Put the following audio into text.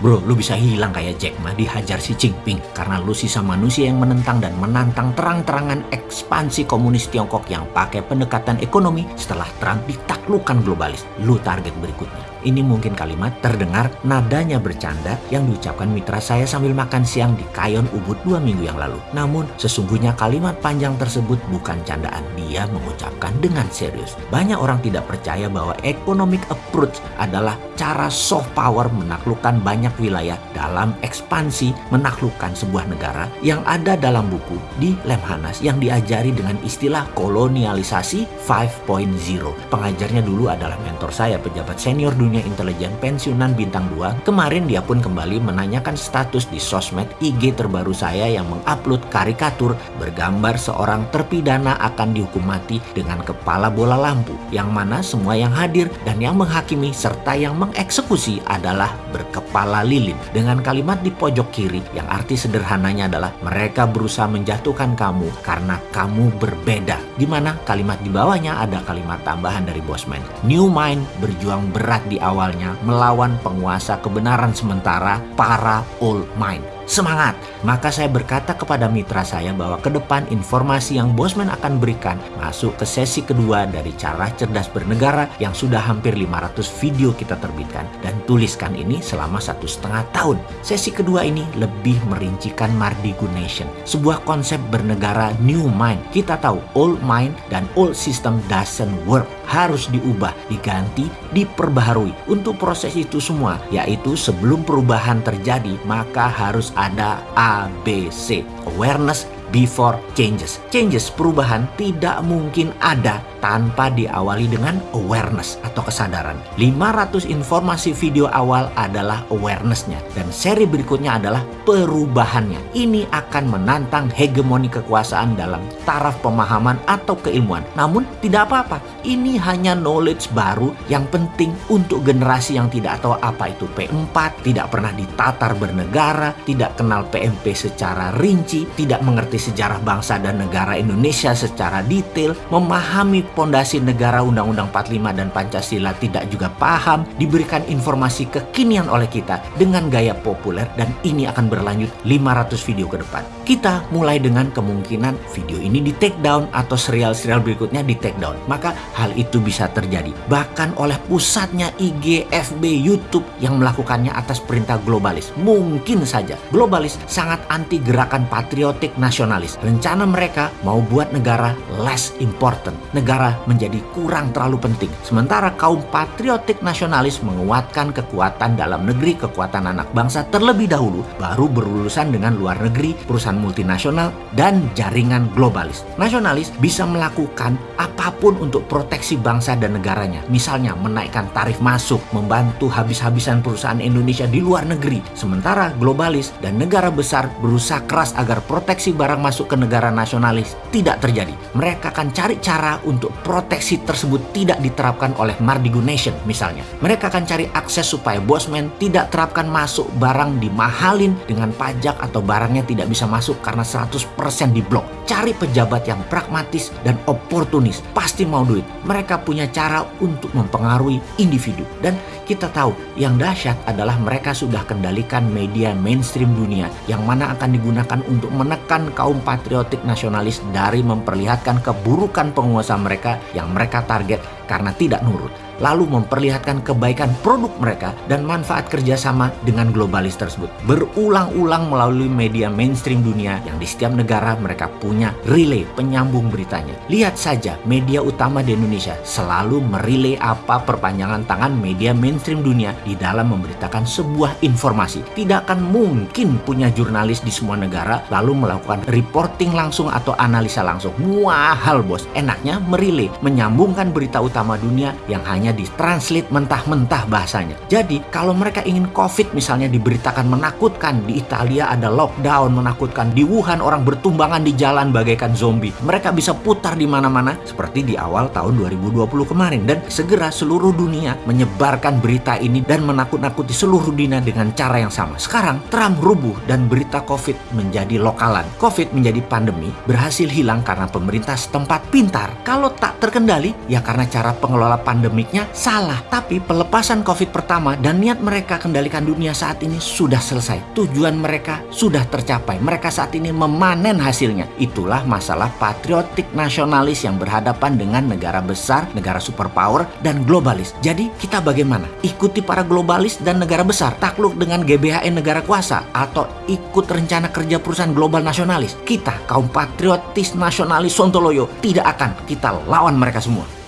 Bro, lu bisa hilang kayak Jack Ma dihajar si Jinping karena lu sisa manusia yang menentang dan menantang terang-terangan ekspansi komunis Tiongkok yang pakai pendekatan ekonomi setelah Trump ditaklukkan globalis. Lu target berikutnya. Ini mungkin kalimat terdengar nadanya bercanda yang diucapkan mitra saya sambil makan siang di Kayon Ubud dua minggu yang lalu. Namun sesungguhnya kalimat panjang tersebut bukan candaan. Dia mengucapkan dengan serius. Banyak orang tidak percaya bahwa economic approach adalah cara soft power menaklukkan banyak wilayah dalam ekspansi menaklukkan sebuah negara yang ada dalam buku di Lemhanas yang diajari dengan istilah kolonialisasi 5.0. Pengajarnya dulu adalah mentor saya pejabat senior dunia dunia intelijen pensiunan bintang 2, kemarin dia pun kembali menanyakan status di sosmed IG terbaru saya yang mengupload karikatur bergambar seorang terpidana akan dihukum mati dengan kepala bola lampu, yang mana semua yang hadir dan yang menghakimi serta yang mengeksekusi adalah berkepala lilin. Dengan kalimat di pojok kiri yang arti sederhananya adalah mereka berusaha menjatuhkan kamu karena kamu berbeda. Di mana kalimat di bawahnya ada kalimat tambahan dari Bosman. New Mind berjuang berat di awalnya melawan penguasa kebenaran sementara para old mind. Semangat! Maka saya berkata kepada mitra saya bahwa ke depan informasi yang Bosman akan berikan masuk ke sesi kedua dari cara cerdas bernegara yang sudah hampir 500 video kita terbitkan dan tuliskan ini selama satu setengah tahun. Sesi kedua ini lebih merincikan Mardigu Nation, sebuah konsep bernegara new mind. Kita tahu old mind dan old system doesn't work harus diubah, diganti, diperbaharui. Untuk proses itu semua, yaitu sebelum perubahan terjadi, maka harus ada ABC. Awareness, before changes. Changes, perubahan tidak mungkin ada tanpa diawali dengan awareness atau kesadaran. 500 informasi video awal adalah awarenessnya dan seri berikutnya adalah perubahannya. Ini akan menantang hegemoni kekuasaan dalam taraf pemahaman atau keilmuan. Namun tidak apa-apa, ini hanya knowledge baru yang penting untuk generasi yang tidak tahu apa itu P4, tidak pernah ditatar bernegara, tidak kenal PMP secara rinci, tidak mengerti sejarah bangsa dan negara Indonesia secara detail, memahami pondasi negara Undang-Undang 45 dan Pancasila tidak juga paham, diberikan informasi kekinian oleh kita dengan gaya populer dan ini akan berlanjut 500 video ke depan. Kita mulai dengan kemungkinan video ini di take down atau serial-serial berikutnya di take down. Maka hal itu bisa terjadi. Bahkan oleh pusatnya IG, FB, YouTube yang melakukannya atas perintah globalis. Mungkin saja globalis sangat anti gerakan patriotik nasional nasionalis. Rencana mereka mau buat negara less important. Negara menjadi kurang terlalu penting. Sementara kaum patriotik nasionalis menguatkan kekuatan dalam negeri, kekuatan anak bangsa terlebih dahulu, baru berurusan dengan luar negeri, perusahaan multinasional, dan jaringan globalis. Nasionalis bisa melakukan apa pun untuk proteksi bangsa dan negaranya. Misalnya menaikkan tarif masuk, membantu habis-habisan perusahaan Indonesia di luar negeri. Sementara globalis dan negara besar berusaha keras agar proteksi barang masuk ke negara nasionalis tidak terjadi. Mereka akan cari cara untuk proteksi tersebut tidak diterapkan oleh Mardigu Nation misalnya. Mereka akan cari akses supaya Bosman tidak terapkan masuk barang dimahalin dengan pajak atau barangnya tidak bisa masuk karena 100% diblok. Cari pejabat yang pragmatis dan oportunis, pasti mau duit. Mereka punya cara untuk mempengaruhi individu dan kita tahu yang dahsyat adalah mereka sudah kendalikan media mainstream dunia yang mana akan digunakan untuk menekan kaum patriotik nasionalis dari memperlihatkan keburukan penguasa mereka yang mereka target karena tidak nurut lalu memperlihatkan kebaikan produk mereka dan manfaat kerjasama dengan globalis tersebut. Berulang-ulang melalui media mainstream dunia yang di setiap negara mereka punya relay penyambung beritanya. Lihat saja media utama di Indonesia selalu merilai apa perpanjangan tangan media mainstream dunia di dalam memberitakan sebuah informasi. Tidak akan mungkin punya jurnalis di semua negara lalu melakukan reporting langsung atau analisa langsung. Mahal bos. Enaknya merilai, menyambungkan berita utama dunia yang hanya ditranslate mentah-mentah bahasanya. Jadi kalau mereka ingin COVID misalnya diberitakan menakutkan di Italia ada lockdown menakutkan di Wuhan orang bertumbangan di jalan bagaikan zombie. Mereka bisa putar di mana-mana seperti di awal tahun 2020 kemarin dan segera seluruh dunia menyebarkan berita ini dan menakut-nakuti seluruh dunia dengan cara yang sama. Sekarang Trump rubuh dan berita COVID menjadi lokalan. COVID menjadi pandemi berhasil hilang karena pemerintah setempat pintar. Kalau tak terkendali ya karena cara pengelola pandemiknya salah. Tapi pelepasan COVID pertama dan niat mereka kendalikan dunia saat ini sudah selesai. Tujuan mereka sudah tercapai. Mereka saat ini memanen hasilnya. Itulah masalah patriotik nasionalis yang berhadapan dengan negara besar, negara superpower, dan globalis. Jadi kita bagaimana? Ikuti para globalis dan negara besar, takluk dengan GBHN negara kuasa, atau ikut rencana kerja perusahaan global nasionalis. Kita, kaum patriotis nasionalis Sontoloyo, tidak akan kita lawan mereka semua.